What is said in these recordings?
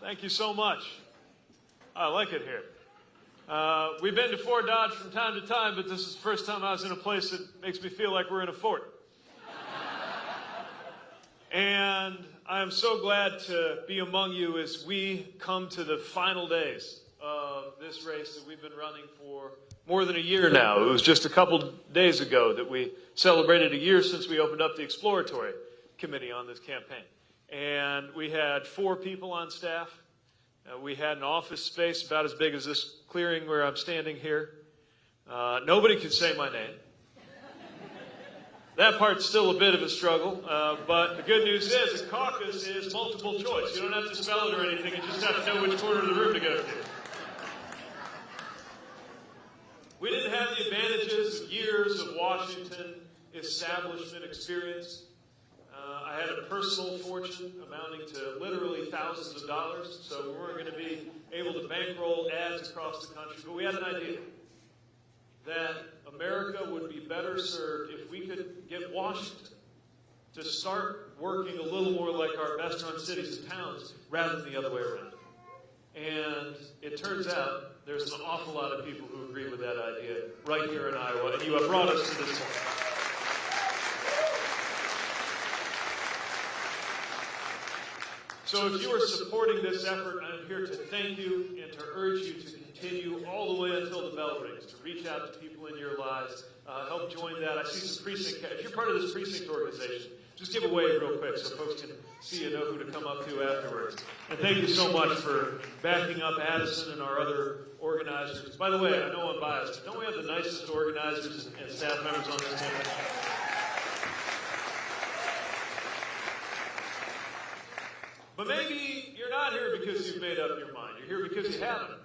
Thank you so much. I like it here. Uh, we've been to Fort Dodge from time to time, but this is the first time I was in a place that makes me feel like we're in a fort. and I am so glad to be among you as we come to the final days of this race that we've been running for more than a year now. It was just a couple days ago that we celebrated a year since we opened up the exploratory committee on this campaign. And we had four people on staff. Uh, we had an office space about as big as this clearing where I'm standing here. Uh, nobody could say my name. That part's still a bit of a struggle, uh, but the good news is a caucus is multiple choice. You don't have to spell it or anything, you just have to know which corner of the room to go to. We didn't have the advantages of years of Washington establishment experience. Uh, I had a personal fortune amounting to literally thousands of dollars, so we weren't going to be able to bankroll ads across the country. But we had an idea that America would be better served if we could get Washington to start working a little more like our best run cities and towns rather than the other way around. And it turns out there's an awful lot of people who agree with that idea right here in Iowa, and you have brought us to this point. So if you are supporting this effort, I'm here to thank you and to urge you to continue all the way until the bell rings, to reach out to people in your lives, uh, help join that. I see some precinct, if you're part of this precinct organization, just give a wave real quick so folks can see and know who to come up to afterwards. And thank you so much for backing up Addison and our other organizers. By the way, I know I'm biased, but don't we have the nicest organizers and staff members on this campus? But maybe you're not here because you've made up your mind. You're here because you haven't.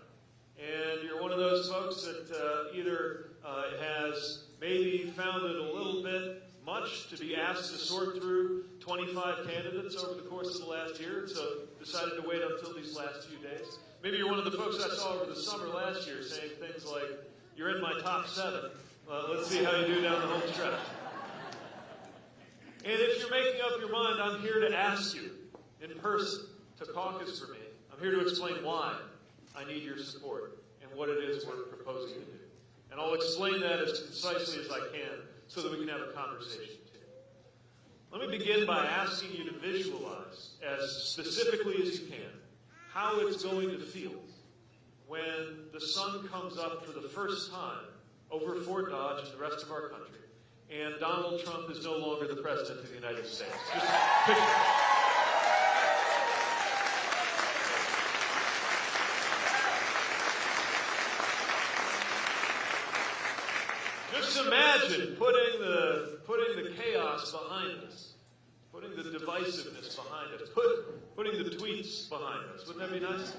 And you're one of those folks that uh, either uh, has maybe found it a little bit much to be asked to sort through 25 candidates over the course of the last year, so decided to wait until these last few days. Maybe you're one of the folks I saw over the summer last year saying things like, You're in my top seven. Uh, let's see how you do down the home stretch. And if you're making up your mind, I'm here to ask you in person to caucus for me. I'm here to explain why I need your support and what it is we're proposing to do. And I'll explain that as concisely as I can so that we can have a conversation too. Let me begin by asking you to visualize, as specifically as you can, how it's going to feel when the sun comes up for the first time over Fort Dodge and the rest of our country, and Donald Trump is no longer the president of the United States. Just picture Just imagine putting the, putting the chaos behind us, putting the divisiveness behind us, put, putting the tweets behind us. Wouldn't that be nice?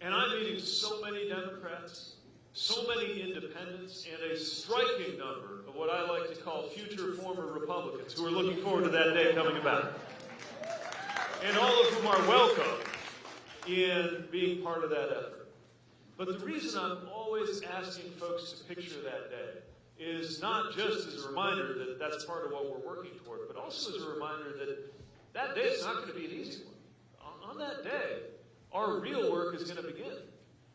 And I'm meeting so many Democrats, so many independents, and a striking number of what I like to call future former Republicans who are looking forward to that day coming about. And all of whom are welcome in being part of that effort. But the reason I'm always asking folks to picture that day is not just as a reminder that that's part of what we're working toward, but also as a reminder that that day is not going to be an easy one. On that day, our real work is going to begin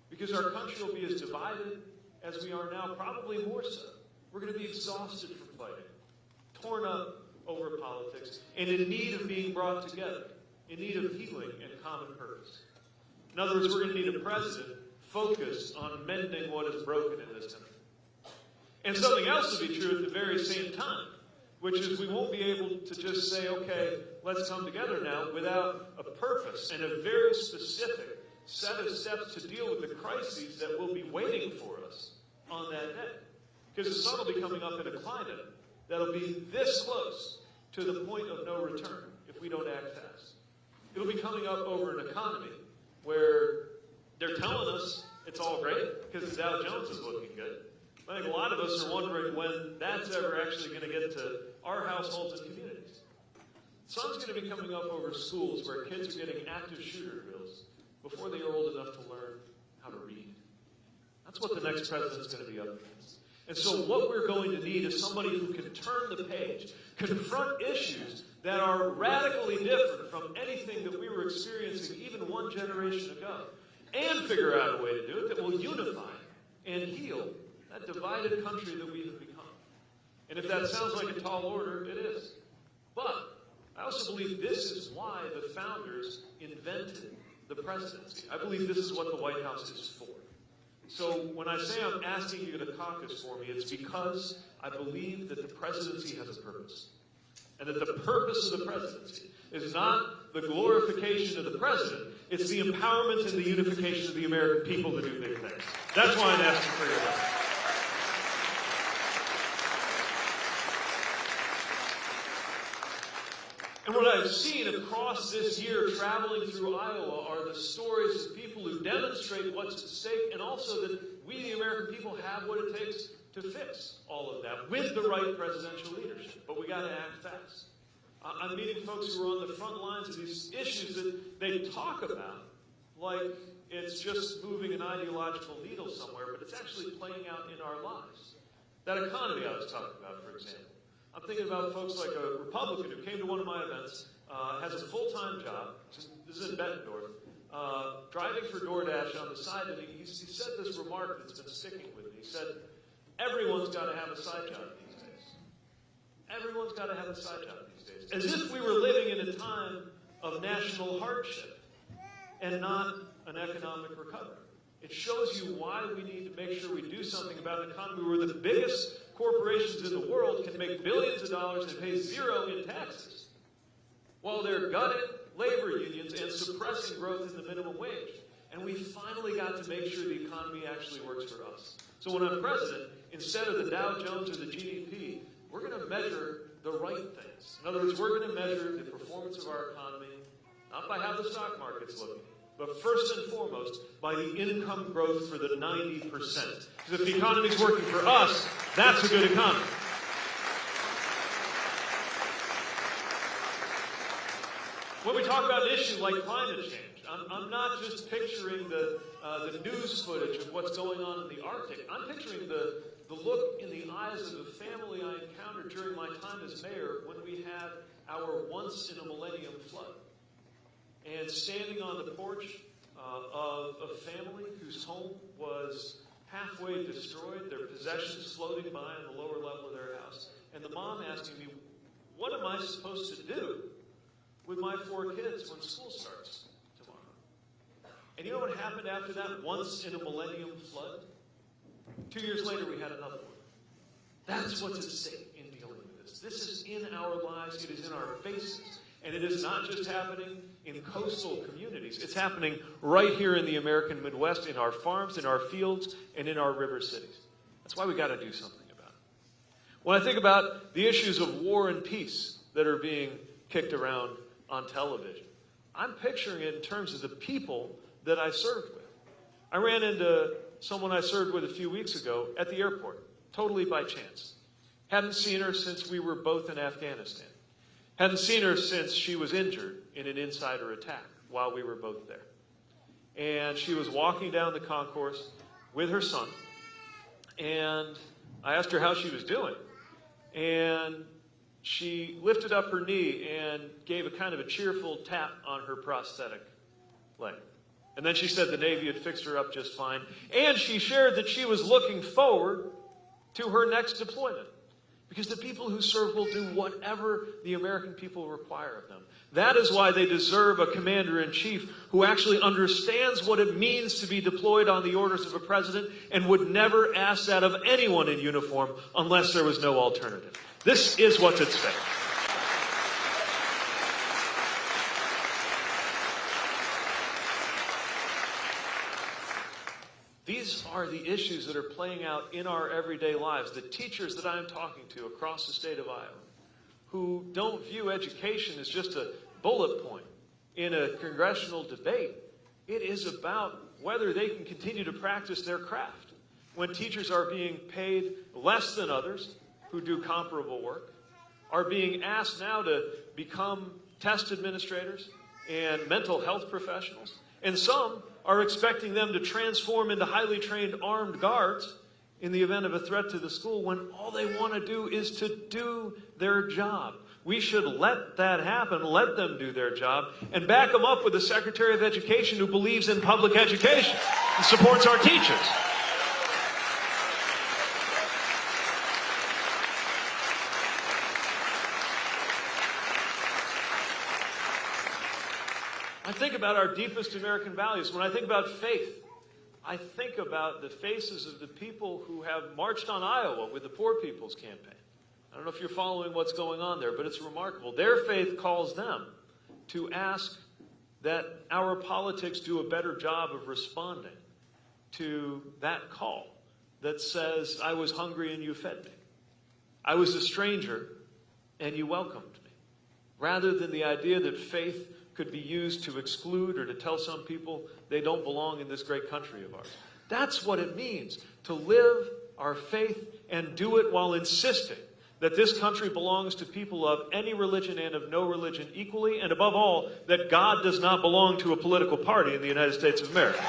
because our country will be as divided as we are now, probably more so. We're going to be exhausted from fighting, torn up over politics, and in need of being brought together, in need of healing and common purpose. In other words, we're going to need a president focused on mending what is broken in this country. And something else will be true at the very same time, which is we won't be able to just say, okay, let's come together now without a purpose and a very specific set of steps to deal with the crises that will be waiting for us on that day. Because the sun will be coming up in a climate that'll be this close to the point of no return if we don't act fast. It'll be coming up over an economy where they're telling us it's all great because the Dow Jones is looking good. I think a lot of us are wondering when that's ever actually going to get to our households and communities. Sun's going to be coming up over schools where kids are getting active shooter drills before they are old enough to learn how to read. That's what the next president's going to be up against. And so what we're going to need is somebody who can turn the page, confront issues that are radically different from anything that we were experiencing even one generation ago, and figure out a way to do it that will unify and heal that divided country that we have become. And if that sounds like a tall order, it is. But I also believe this is why the founders invented the presidency. I believe this is what the White House is for. So when I say I'm asking you to caucus for me, it's because I believe that the presidency has a purpose. And that the purpose of the presidency is not the glorification of the president, it's the empowerment and the unification of the American people to do big things. That's why I'm asking for your help. And what I've seen across this year traveling through Iowa are the stories of people who demonstrate what's at stake and also that we, the American people, have what it takes to fix all of that with the right presidential leadership. But we got to act fast. I'm meeting folks who are on the front lines of these issues that they talk about like it's just moving an ideological needle somewhere, but it's actually playing out in our lives. That economy I was talking about, for example. I'm thinking about folks like a Republican who came to one of my events, uh, has a full-time job. This is in Bettendorf. Uh, driving for DoorDash on the side, and he, he said this remark that's been sticking with me. He said, "Everyone's got to have a side job these days. Everyone's got to have a side job these days." As if we were living in a time of national hardship and not an economic recovery. It shows you why we need to make sure we do something about an economy where the biggest corporations in the world can make billions of dollars and pay zero in taxes, while they're gutting labor unions and suppressing growth in the minimum wage. And we finally got to make sure the economy actually works for us. So when I'm president, instead of the Dow Jones or the GDP, we're going to measure the right things. In other words, we're going to measure the performance of our economy, not by how the stock market's looking, but first and foremost by the income growth for the 90%. Because if the economy's working for us, that's a good economy. When we talk about an issue like climate change, I'm, I'm not just picturing the, uh, the news footage of what's going on in the Arctic. I'm picturing the, the look in the eyes of the family I encountered during my time as mayor when we had our once in a millennium flood and standing on the porch uh, of a family whose home was halfway destroyed, their possessions floating by on the lower level of their house, and the mom asking me, What am I supposed to do with my four kids when school starts tomorrow? And you know what happened after that once in a millennium flood? Two years later, we had another one. That's what's at stake in dealing with this. This is in our lives, it is in our faces. And it is not just happening in coastal communities, it's happening right here in the American Midwest, in our farms, in our fields, and in our river cities. That's why we got to do something about it. When I think about the issues of war and peace that are being kicked around on television, I'm picturing it in terms of the people that I served with. I ran into someone I served with a few weeks ago at the airport, totally by chance. Hadn't seen her since we were both in Afghanistan. Hadn't seen her since she was injured in an insider attack while we were both there. And she was walking down the concourse with her son. And I asked her how she was doing. And she lifted up her knee and gave a kind of a cheerful tap on her prosthetic leg. And then she said the Navy had fixed her up just fine. And she shared that she was looking forward to her next deployment. Because the people who serve will do whatever the American people require of them. That is why they deserve a commander in chief who actually understands what it means to be deployed on the orders of a president and would never ask that of anyone in uniform unless there was no alternative. This is what's at stake. These are the issues that are playing out in our everyday lives. The teachers that I'm talking to across the state of Iowa who don't view education as just a bullet point in a congressional debate. It is about whether they can continue to practice their craft. When teachers are being paid less than others who do comparable work, are being asked now to become test administrators and mental health professionals, and some are expecting them to transform into highly trained armed guards in the event of a threat to the school when all they want to do is to do their job. We should let that happen, let them do their job, and back them up with a Secretary of Education who believes in public education and supports our teachers. I think about our deepest American values. When I think about faith, I think about the faces of the people who have marched on Iowa with the Poor People's Campaign. I don't know if you're following what's going on there, but it's remarkable. Their faith calls them to ask that our politics do a better job of responding to that call that says, I was hungry and you fed me. I was a stranger and you welcomed me. Rather than the idea that faith could be used to exclude or to tell some people they don't belong in this great country of ours. That's what it means to live our faith and do it while insisting that this country belongs to people of any religion and of no religion equally, and above all, that God does not belong to a political party in the United States of America.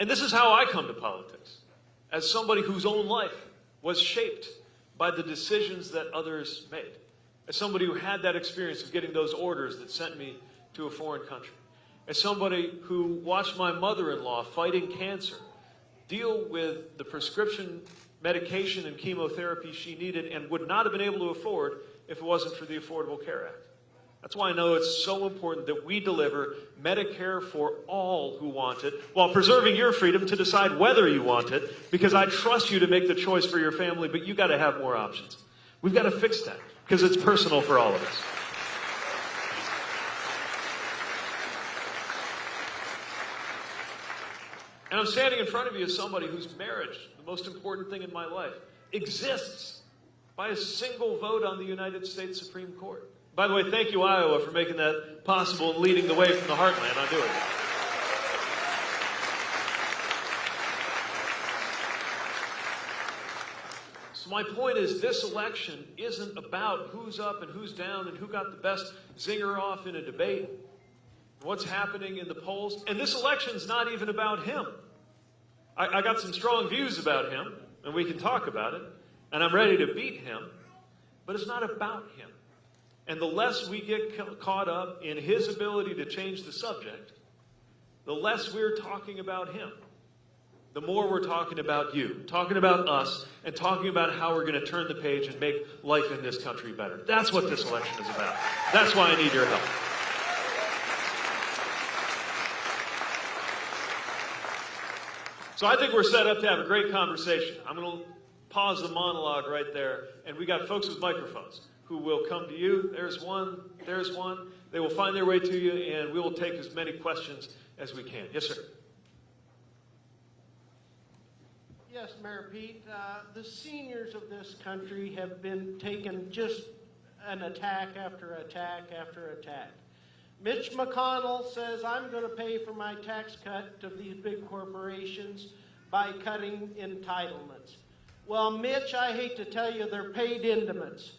And this is how I come to politics, as somebody whose own life was shaped by the decisions that others made, as somebody who had that experience of getting those orders that sent me to a foreign country as somebody who watched my mother-in-law fighting cancer deal with the prescription medication and chemotherapy she needed and would not have been able to afford if it wasn't for the Affordable Care Act. That's why I know it's so important that we deliver Medicare for all who want it while preserving your freedom to decide whether you want it because I trust you to make the choice for your family, but you got to have more options. We've got to fix that because it's personal for all of us. And I'm standing in front of you as somebody whose marriage, the most important thing in my life, exists by a single vote on the United States Supreme Court. By the way, thank you, Iowa, for making that possible and leading the way from the heartland on doing it. So my point is this election isn't about who's up and who's down and who got the best zinger off in a debate what's happening in the polls. And this election's not even about him. I, I, got some strong views about him, and we can talk about it, and I'm ready to beat him, but it's not about him. And the less we get ca- caught up in his ability to change the subject, the less we're talking about him. The more we're talking about you, talking about us, and talking about how we're going to turn the page and make life in this country better. That's what this election is about. That's why I need your help. So I think we're set up to have a great conversation. I'm going to pause the monologue right there, and we got folks with microphones who will come to you. There's one, there's one. They will find their way to you, and we will take as many questions as we can. Yes, sir. Yes, Mayor Pete. Uh, the seniors of this country have been taken just an attack after attack after attack. Mitch McConnell says, I'm going to pay for my tax cut to these big corporations by cutting entitlements. Well, Mitch, I hate to tell you, they're paid intimates.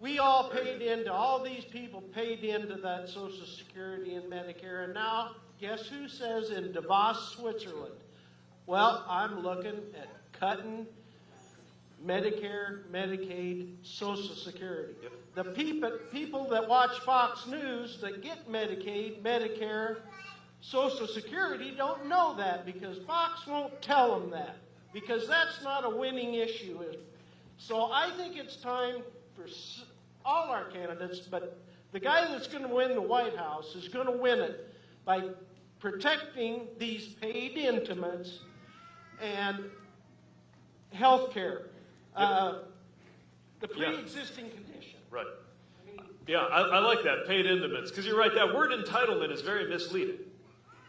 We all paid into, all these people paid into that Social Security and Medicare, and now, guess who says in Davos, Switzerland? Well, I'm looking at cutting Medicare, Medicaid, Social Security. The people, people that watch Fox News that get Medicaid, Medicare, Social Security don't know that because Fox won't tell them that because that's not a winning issue. So I think it's time for all our candidates, but the guy that's going to win the White House is going to win it by protecting these paid intimates and health care. Uh, the pre-existing condition. Right. Yeah, I, I like that, paid intimates, because you're right, that word entitlement is very misleading.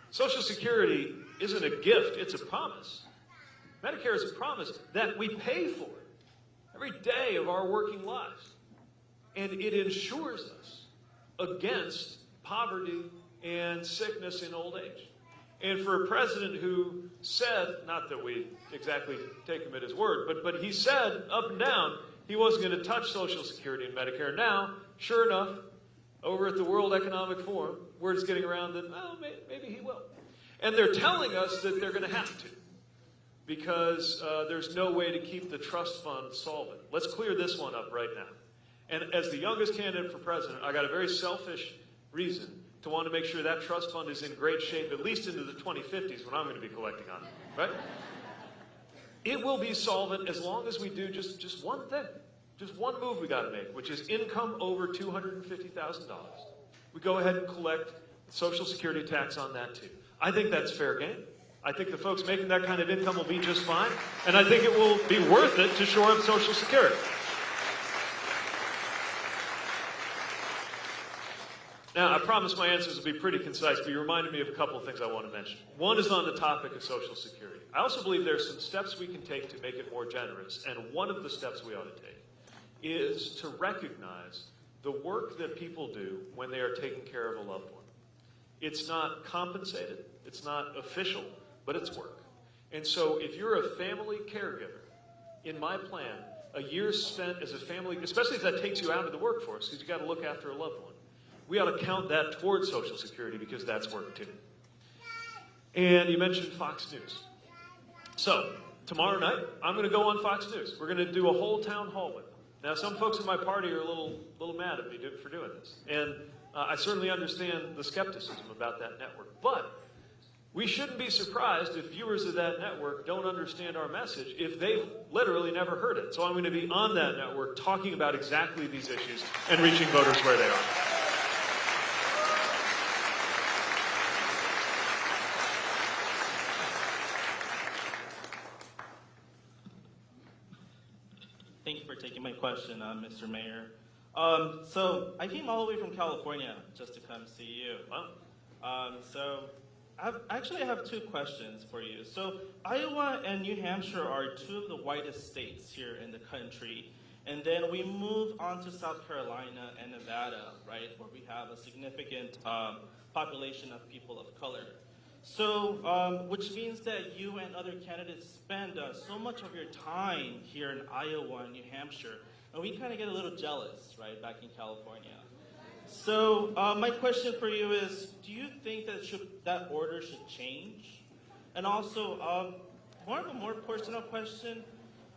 Social Security isn't a gift, it's a promise. Medicare is a promise that we pay for every day of our working lives. And it insures us against poverty and sickness in old age. And for a president who said, not that we exactly take him at his word, but, but he said up and down he wasn't going to touch Social Security and Medicare. Now, sure enough, over at the World Economic Forum, word is getting around that, well, may, maybe he will. And they're telling us that they're going to have to because uh, there's no way to keep the trust fund solvent. Let's clear this one up right now. And as the youngest candidate for president, I got a very selfish reason to want to make sure that trust fund is in great shape, at least into the 2050s when I'm going to be collecting on it, right? It will be solvent as long as we do just, just one thing, just one move we got to make, which is income over $250,000. We go ahead and collect Social Security tax on that too. I think that's fair game. I think the folks making that kind of income will be just fine, and I think it will be worth it to shore up Social Security. Now, I promise my answers will be pretty concise, but you reminded me of a couple of things I want to mention. One is on the topic of Social Security. I also believe there are some steps we can take to make it more generous, and one of the steps we ought to take is to recognize the work that people do when they are taking care of a loved one. It's not compensated, it's not official, but it's work. And so if you're a family caregiver, in my plan, a year spent as a family, especially if that takes you out of the workforce, because you've got to look after a loved one, we ought to count that towards Social Security because that's work too. And you mentioned Fox News. So, tomorrow night, I'm going to go on Fox News. We're going to do a whole town hall with them. Now, some folks in my party are a little, little mad at me for doing this. And uh, I certainly understand the skepticism about that network. But we shouldn't be surprised if viewers of that network don't understand our message if they've literally never heard it. So I'm going to be on that network talking about exactly these issues and reaching voters where they are. Thank you for taking my question, uh, Mr. Mayor. Um, so I came all the way from California just to come see you. Wow. Um, so I've, actually, I have two questions for you. So Iowa and New Hampshire are two of the whitest states here in the country. And then we move on to South Carolina and Nevada, right, where we have a significant um, population of people of color. So, um, which means that you and other candidates spend uh, so much of your time here in Iowa and New Hampshire, and we kind of get a little jealous, right, back in California. So, uh, my question for you is: Do you think that should, that order should change? And also, um, more of a more personal question: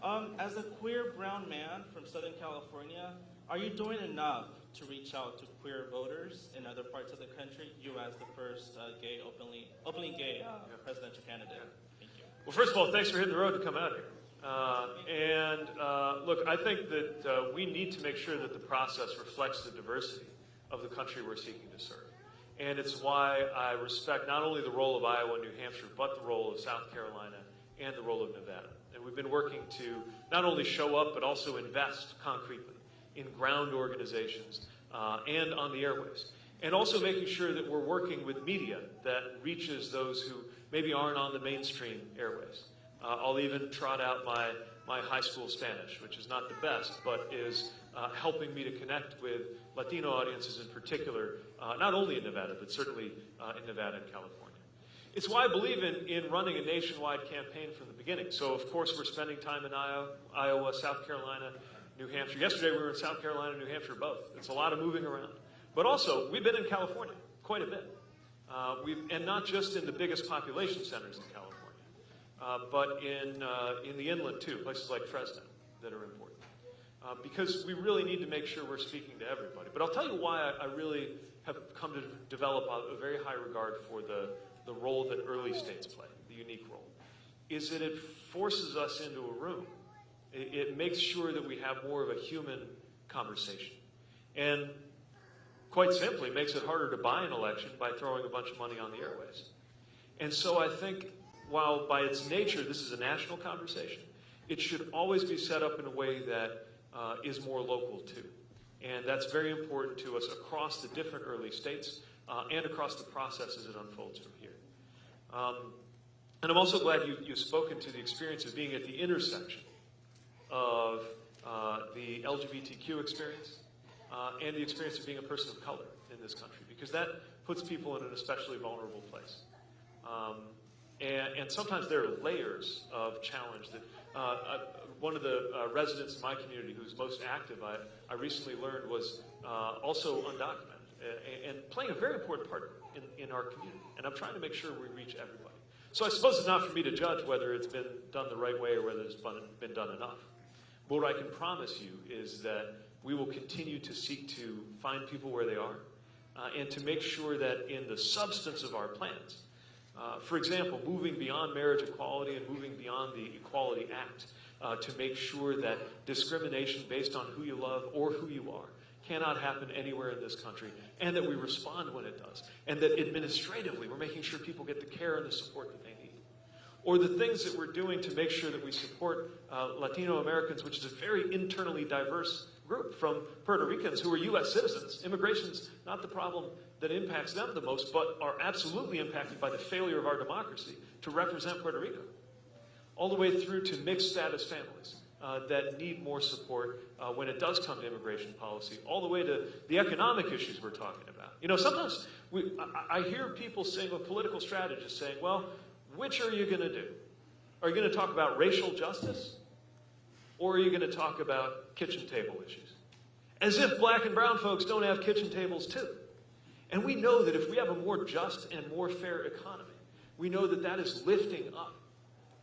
um, As a queer brown man from Southern California, are you doing enough to reach out to queer voters in other parts of the country? You as the first uh, gay, openly, openly gay uh, presidential candidate. Thank you. Well, first of all, thanks for hitting the road to come out here. Uh, and uh, look, I think that uh, we need to make sure that the process reflects the diversity of the country we're seeking to serve. And it's why I respect not only the role of Iowa and New Hampshire, but the role of South Carolina and the role of Nevada. And we've been working to not only show up, but also invest concretely in ground organizations uh, and on the airways. And also making sure that we're working with media that reaches those who maybe aren't on the mainstream airwaves. Uh, I'll even trot out my, my high school Spanish, which is not the best, but is uh, helping me to connect with Latino audiences in particular, uh, not only in Nevada, but certainly uh, in Nevada and California. It's why I believe in, in running a nationwide campaign from the beginning. So, of course, we're spending time in Iowa, South Carolina, New Hampshire. Yesterday, we were in South Carolina, New Hampshire, both. It's a lot of moving around. But also, we've been in California quite a bit. Uh, and not just in the biggest population centers in California, but in, uh, in the inland too, places like Fresno that are important. Uh, because we really need to make sure we're speaking to everybody. But I'll tell you why I, I really have come to develop a, a, very high regard for the, the role that early states play, the unique role, is that it forces us into a room. It, it makes sure that we have more of a human conversation. And quite simply makes it harder to buy an election by throwing a bunch of money on the airways. And so I think while by its nature this is a national conversation, it should always be set up in a way that uh, is more local too. And that's very important to us across the different early states uh, and across the process as it unfolds from here. Um, and I'm also glad you, you've spoken to the experience of being at the intersection of uh, the LGBTQ experience uh, and the experience of being a person of color in this country, because that puts people in an especially vulnerable place. Um, and, and, sometimes there are layers of challenge that uh, uh, one of the uh, residents in my community who's most active, I, I recently learned, was uh, also undocumented uh, and playing a very important part in, in our community. And I'm trying to make sure we reach everybody. So I suppose it's not for me to judge whether it's been done the right way or whether it's been, been done enough. But what I can promise you is that we will continue to seek to find people where they are uh, and to make sure that in the substance of our plans, uh, for example, moving beyond marriage equality and moving beyond the Equality Act uh, to make sure that discrimination based on who you love or who you are cannot happen anywhere in this country, and that we respond when it does, and that administratively we're making sure people get the care and the support that they need. Or the things that we're doing to make sure that we support uh, Latino Americans, which is a very internally diverse group from Puerto Ricans who are U.S. citizens. Immigration's not the problem that impacts them the most, but are absolutely impacted by the failure of our democracy to represent Puerto Rico. All the way through to mixed status families uh, that need more support uh, when it does come to immigration policy, all the way to the economic issues we're talking about. You know, sometimes we, I, I hear people saying, with political strategists saying, well, which are you going to do? Are you going to talk about racial justice? Or are you going to talk about kitchen table issues? As if black and brown folks don't have kitchen tables too. And we know that if we have a more just and more fair economy, we know that that is lifting up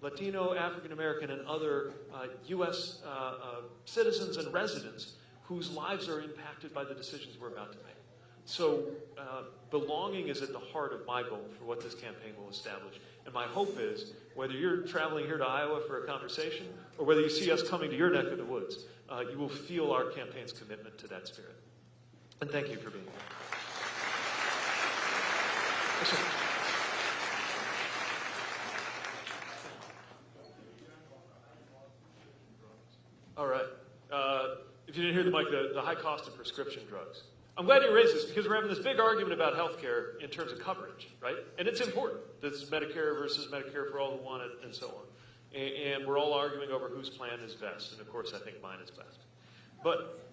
Latino, African American, and other uh, U.S. Uh, uh, citizens and residents whose lives are impacted by the decisions we're about to make. So, uh, belonging is at the heart of my goal for what this campaign will establish. And my hope is whether you're traveling here to Iowa for a conversation or whether you see us coming to your neck of the woods, uh, you will feel our campaign's commitment to that spirit. And thank you for being here. All right. Uh, if you didn't hear the mic, the, the high cost of prescription drugs. I'm glad you raised this because we're having this big argument about health care in terms of coverage, right? And it's important. This is Medicare versus Medicare for all who want it, and so on. And, and we're all arguing over whose plan is best. And of course, I think mine is best. But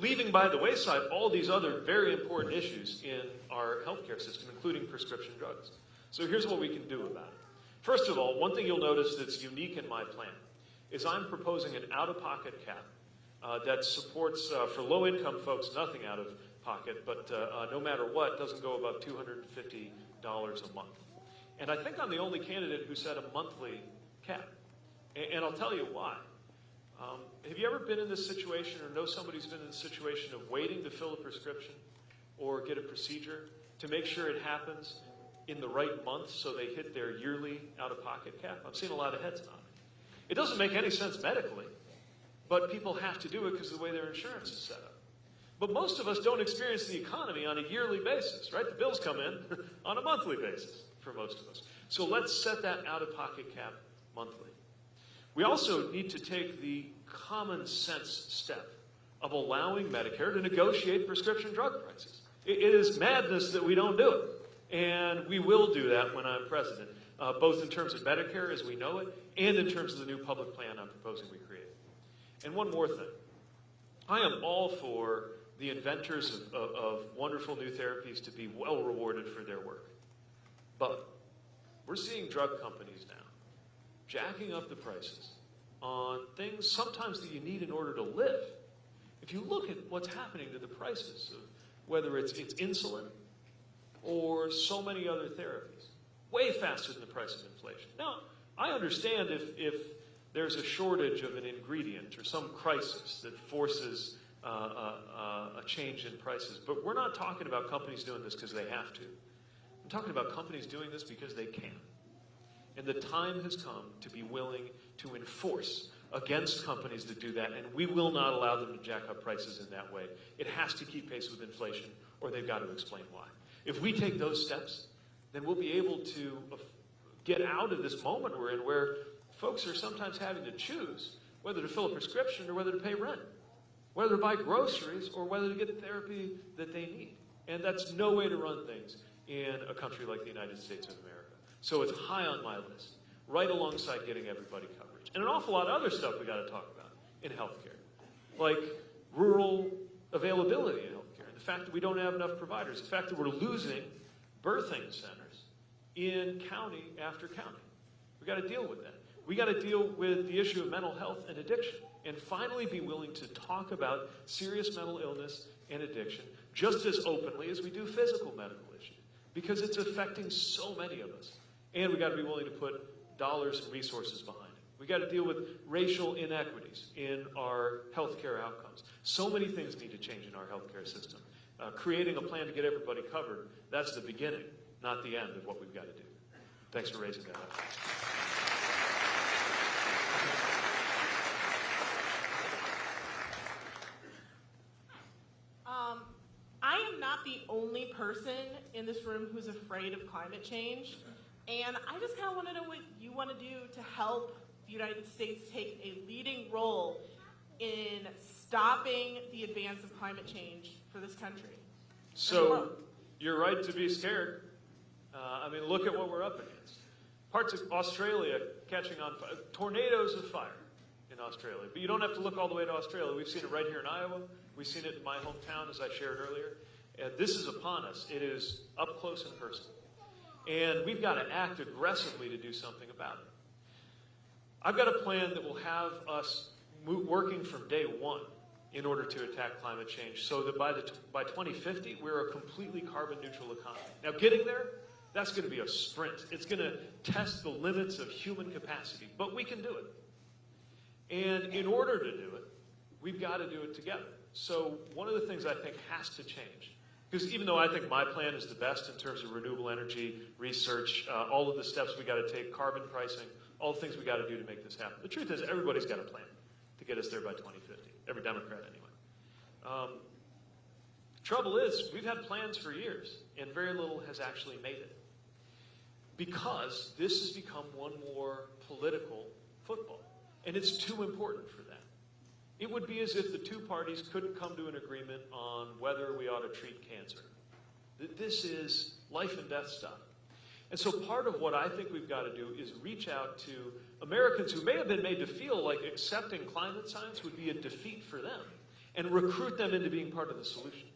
leaving by the wayside all these other very important issues in our healthcare system, including prescription drugs. So here's what we can do about it. First of all, one thing you'll notice that's unique in my plan is I'm proposing an out-of-pocket cap uh, that supports uh, for low-income folks nothing out of pocket, but uh, uh no matter what, doesn't go above $250 a month. And I think I'm the only candidate who set a monthly cap, and, and I'll tell you why. Um, have you ever been in this situation or know somebody who's been in this situation of waiting to fill a prescription or get a procedure to make sure it happens in the right month so they hit their yearly out-of-pocket cap? I've seen a lot of heads nod. It doesn't make any sense medically, but people have to do it because of the way their insurance is set up. But most of us don't experience the economy on a yearly basis, right? The bills come in on a monthly basis for most of us. So let's set that out of pocket cap monthly. We also need to take the common sense step of allowing Medicare to negotiate prescription drug prices. it is madness that we don't do it. And we will do that when I'm president, uh, both in terms of Medicare as we know it and in terms of the new public plan I'm proposing we create. And one more thing. I am all for the inventors of, of, of wonderful new therapies to be well rewarded for their work. But we're seeing drug companies now jacking up the prices on things sometimes that you need in order to live. If you look at what's happening to the prices of whether it's, it's insulin or so many other therapies, way faster than the price of inflation. Now, I understand if, if there's a shortage of an ingredient or some crisis that forces uh, uh, uh, a change in prices, but we're not talking about companies doing this because they have to. I'm talking about companies doing this because they can. And the time has come to be willing to enforce against companies that do that, and we will not allow them to jack up prices in that way. It has to keep pace with inflation, or they've got to explain why. If we take those steps, then we'll be able to get out of this moment we're in where folks are sometimes having to choose whether to fill a prescription or whether to pay rent, whether to buy groceries or whether to get the therapy that they need. And that's no way to run things in a country like the United States of America. So it's high on my list, right alongside getting everybody coverage. And an awful lot of other stuff we got to talk about in healthcare, like rural availability in healthcare, and the fact that we don't have enough providers, the fact that we're losing birthing centers in county after county. We've got to deal with that. We got to deal with the issue of mental health and addiction and finally be willing to talk about serious mental illness and addiction just as openly as we do physical medical issues because it's affecting so many of us. And we've got to be willing to put dollars and resources behind it. We've got to deal with racial inequities in our healthcare outcomes. So many things need to change in our healthcare system. Uh, creating a plan to get everybody covered, that's the beginning, not the end of what we've got to do. Thanks for raising that up. Um, I am not the only person in this room who's afraid of climate change. And I just kind of want to know what you want to do to help the United States take a leading role in stopping the advance of climate change for this country. So you're right to be scared. Uh, I mean, look at what we're up against. Parts of Australia catching on fire, tornadoes of fire in Australia. But you don't have to look all the way to Australia. We've seen it right here in Iowa. We've seen it in my hometown, as I shared earlier. And this is upon us. It is up close and personal. And we've got to act aggressively to do something about it. I've got a plan that will have us working from day one in order to attack climate change so that by, the by 2050, we're a completely carbon neutral economy. Now, getting there, that's going to be a sprint. It's going to test the limits of human capacity, but we can do it. And in order to do it, we've got to do it together. So, one of the things I think has to change, because even though I think my plan is the best in terms of renewable energy, research, uh, all of the steps we got to take, carbon pricing, all the things we got to do to make this happen. The truth is, everybody's got a plan to get us there by 2050. Every Democrat, anyway. Um, trouble is, we've had plans for years, and very little has actually made it. Because this has become one more political football. And it's too important for that. It would be as if the two parties couldn't come to an agreement on whether we ought to treat cancer. This is life and death stuff. And so part of what I think we've got to do is reach out to Americans who may have been made to feel like accepting climate science would be a defeat for them and recruit them into being part of the solution.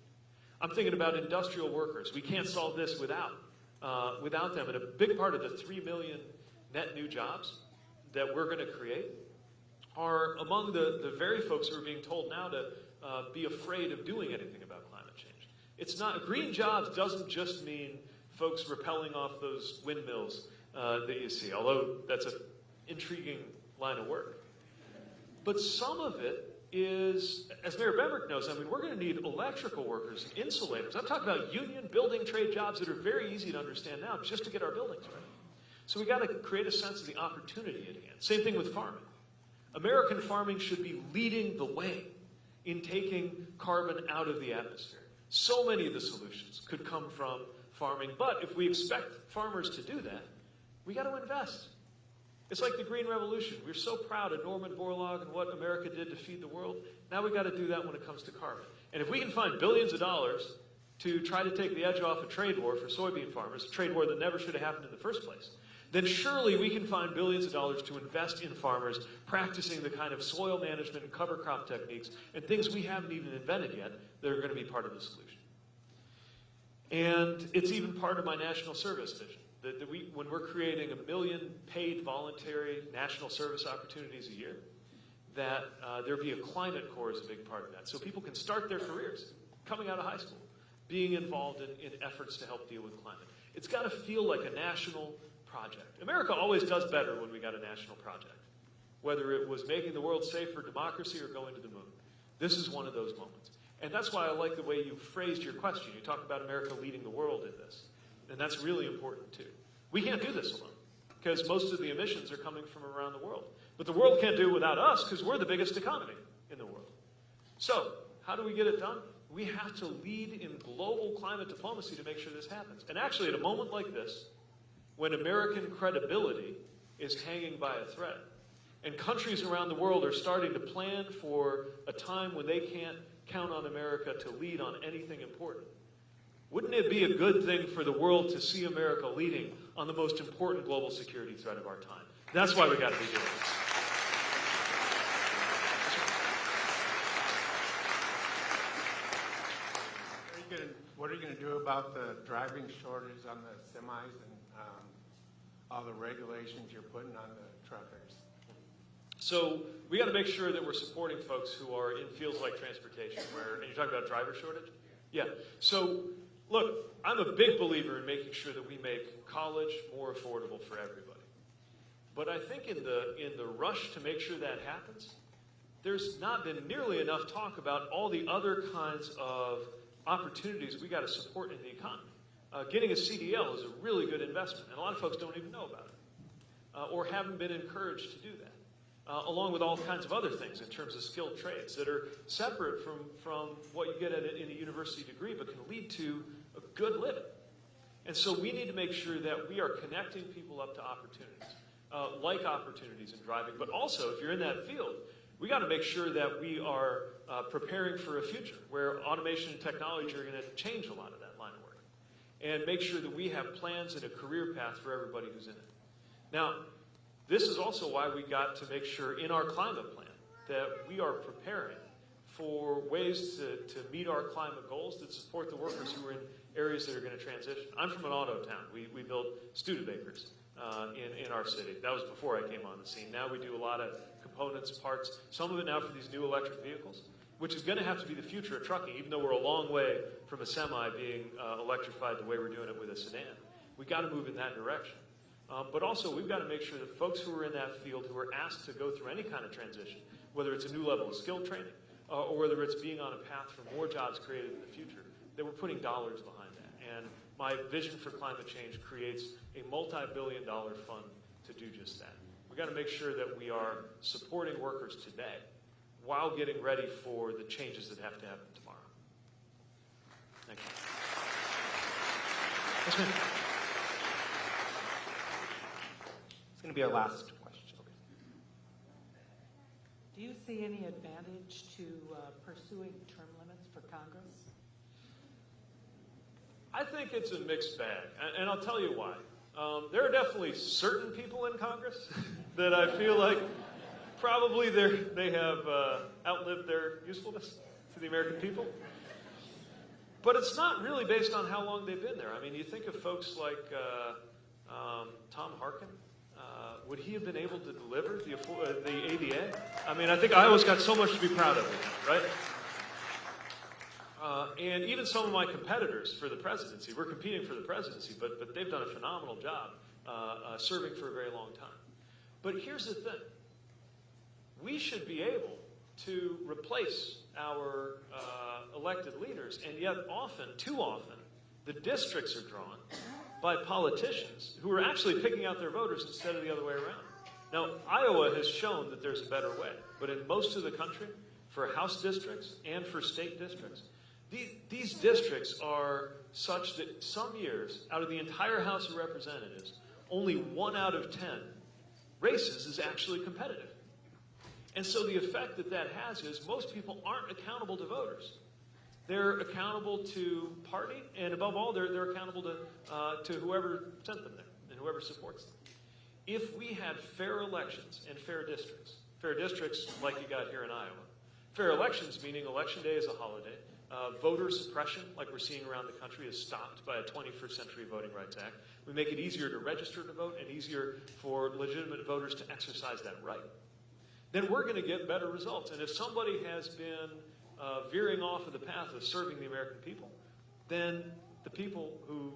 I'm thinking about industrial workers. We can't solve this without, uh, without them. And a big part of the 3 million net new jobs that we're going to create are among the, the very folks who are being told now to uh, be afraid of doing anything about climate change. It's not, green jobs doesn't just mean folks repelling off those windmills uh, that you see, although that's an intriguing line of work. But some of it is, as Mayor Bemrich knows, I mean, we're going to need electrical workers, and insulators. I'm talking about union building trade jobs that are very easy to understand now just to get our buildings ready. So we got to create a sense of the opportunity at hand. Same thing with farming. American farming should be leading the way in taking carbon out of the atmosphere. So many of the solutions could come from farming, but if we expect farmers to do that, we got to invest. It's like the Green Revolution. We're so proud of Norman Borlaug and what America did to feed the world. Now we've got to do that when it comes to carbon. And if we can find billions of dollars to try to take the edge off a trade war for soybean farmers, a trade war that never should have happened in the first place, then surely we can find billions of dollars to invest in farmers practicing the kind of soil management and cover crop techniques and things we haven't even invented yet that are going to be part of the solution. And it's even part of my national service vision. That, that we, when we're creating a million paid voluntary national service opportunities a year, that uh, there be a climate corps is a big part of that. So people can start their careers coming out of high school, being involved in, in efforts to help deal with climate. It's got to feel like a national project. America always does better when we got a national project, whether it was making the world safe for democracy or going to the moon. This is one of those moments. And that's why I like the way you phrased your question. You talk about America leading the world in this. And that's really important too. We can't do this alone because most of the emissions are coming from around the world. But the world can't do it without us because we're the biggest economy in the world. So, how do we get it done? We have to lead in global climate diplomacy to make sure this happens. And actually, at a moment like this, when American credibility is hanging by a thread, and countries around the world are starting to plan for a time when they can't count on America to lead on anything important. Wouldn't it be a good thing for the world to see America leading on the most important global security threat of our time? That's why we got to be doing this. What are you you gonna do about the driving shortage on the semis um, all the regulations you're putting on the truckers? So we got to make sure that we're supporting folks who are in fields like transportation, where, and you're talking about driver shortage? Yeah. So, look, I'm a big believer in making sure that we make college more affordable for everybody. But I think in the, in the rush to make sure that happens, there's not been nearly enough talk about all the other kinds of opportunities we got to support in the economy. Uh, getting a CDL is a really good investment, and a lot of folks don't even know about it uh, or haven't been encouraged to do that, uh, along with all kinds of other things in terms of skilled trades that are separate from, from what you get a, in a university degree but can lead to a good living. And so we need to make sure that we are connecting people up to opportunities, uh, like opportunities in driving, but also if you're in that field, we got to make sure that we are uh, preparing for a future where automation and technology are going to change a lot of that line of work, and make sure that we have plans and a career path for everybody who's in it. Now, this is also why we got to make sure in our climate plan that we are preparing for ways to, to meet our climate goals that support the workers who are in areas that are going to transition. I'm from an auto town. We, we built Studebakers uh, in, in our city. That was before I came on the scene. Now we do a lot of components, parts, some of it now for these new electric vehicles, which is going to have to be the future of trucking, even though we're a long way from a semi being uh, electrified the way we're doing it with a sedan. We've got to move in that direction. Um, but also, we've got to make sure that folks who are in that field, who are asked to go through any kind of transition, whether it's a new level of skill training uh, or whether it's being on a path for more jobs created in the future, that we're putting dollars behind that. And my vision for climate change creates a multi-billion dollar fund to do just that. We've got to make sure that we are supporting workers today while getting ready for the changes that have to happen tomorrow. Thank you. Yes. It's going to be our last question. Do you see any advantage to uh, pursuing term limits for Congress? I think it's a mixed bag, and, and I'll tell you why. Um, there are definitely certain people in Congress that I feel like probably they're, have uh, outlived their usefulness to the American people. But it's not really based on how long they've been there. I mean, you think of folks like uh, um, Tom Harkin. Uh, would he have been able to deliver the, uh, the ADA? I mean, I think Iowa's got so much to be proud of, right? Uh, and even some of my competitors for the presidency, we're competing for the presidency, but, but they've done a phenomenal job uh, uh, serving for a very long time. But here's the thing we should be able to replace our uh, elected leaders, and yet often, too often, the districts are drawn by politicians who are actually picking out their voters instead of the other way around. Now, Iowa has shown that there's a better way, but in most of the country, for House districts and for state districts, these, these districts are such that some years, out of the entire House of Representatives, only one out of ten races is actually competitive. And so the effect that that has is most people aren't accountable to voters. They're accountable to party, and above all, they're, they're accountable to, uh, to whoever sent them there and whoever supports them. If we had fair elections and fair districts, fair districts like you got here in Iowa, fair elections meaning election day is a holiday, uh, voter suppression, like we're seeing around the country, is stopped by a 21st Century Voting Rights Act. We make it easier to register to vote and easier for legitimate voters to exercise that right. Then we're going to get better results. And if somebody has been uh, veering off of the path of serving the American people, then the people who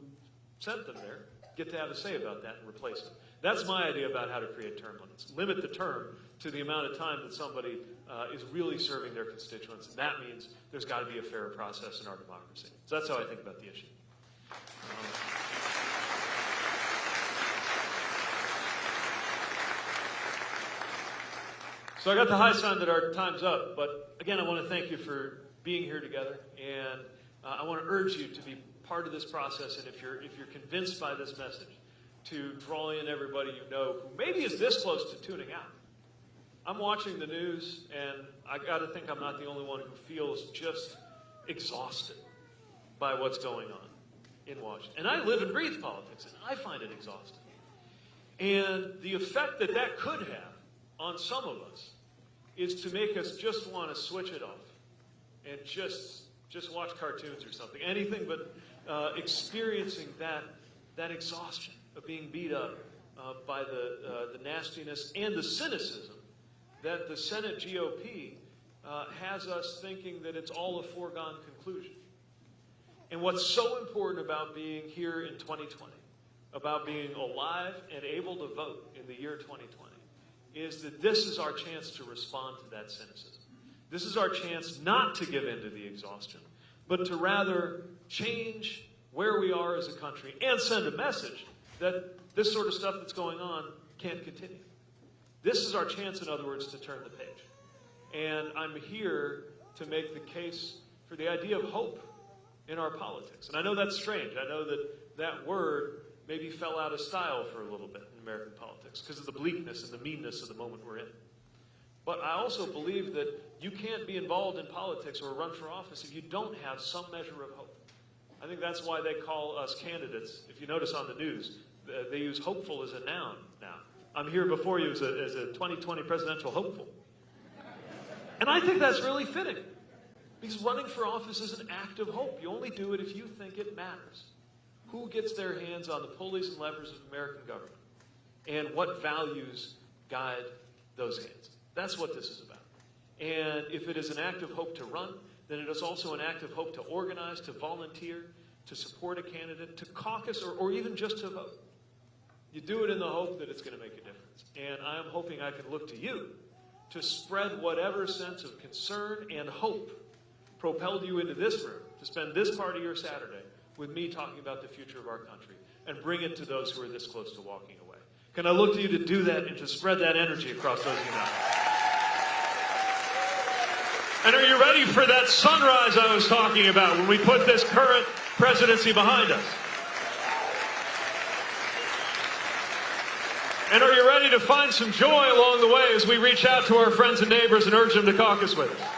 sent them there get to have a say about that and replace them. That's my idea about how to create term limits. Limit the term to the amount of time that somebody uh, is really serving their constituents. And that means there's got to be a fair process in our democracy. So that's how I think about the issue. Um, so I got the high sign that our time's up, but again, I want to thank you for being here together, and uh, I want to urge you to be part of this process. And if you're if you're convinced by this message, to draw in everybody you know who maybe is this close to tuning out. I'm watching the news, and I got to think I'm not the only one who feels just exhausted by what's going on in Washington. And I live and breathe politics, and I find it exhausting. And the effect that that could have on some of us is to make us just want to switch it off and just just watch cartoons or something, anything but uh, experiencing that that exhaustion of being beat up uh, by the uh, the nastiness and the cynicism that the Senate GOP uh, has us thinking that it's all a foregone conclusion. And what's so important about being here in 2020, about being alive and able to vote in the year 2020, is that this is our chance to respond to that cynicism. This is our chance not to give in to the exhaustion, but to rather change where we are as a country and send a message that this sort of stuff that's going on can't continue. This is our chance, in other words, to turn the page. And I'm here to make the case for the idea of hope in our politics. And I know that's strange. I know that that word maybe fell out of style for a little bit American politics because of the bleakness and the meanness of the moment we're in. But I also believe that you can't be involved in politics or run for office if you don't have some measure of hope. I think that's why they call us candidates. If you notice on the news, they use hopeful as a noun now. I'm here before you as a, as a 2020 presidential hopeful. And I think that's really fitting. Because running for office is an act of hope. You only do it if you think it matters. Who gets their hands on the pulleys and levers of American government? And what values guide those hands? That's what this is about. And if it is an act of hope to run, then it is also an act of hope to organize, to volunteer, to support a candidate, to caucus, or, or even just to vote. You do it in the hope that it's going to make a difference. And I'm hoping I can look to you to spread whatever sense of concern and hope propelled you into this room to spend this part of your Saturday with me talking about the future of our country and bring it to those who are this close to walking away. Can I look to you to do that and to spread that energy across those now? And are you ready for that sunrise I was talking about when we put this current presidency behind us? And are you ready to find some joy along the way as we reach out to our friends and neighbors and urge them to caucus with us?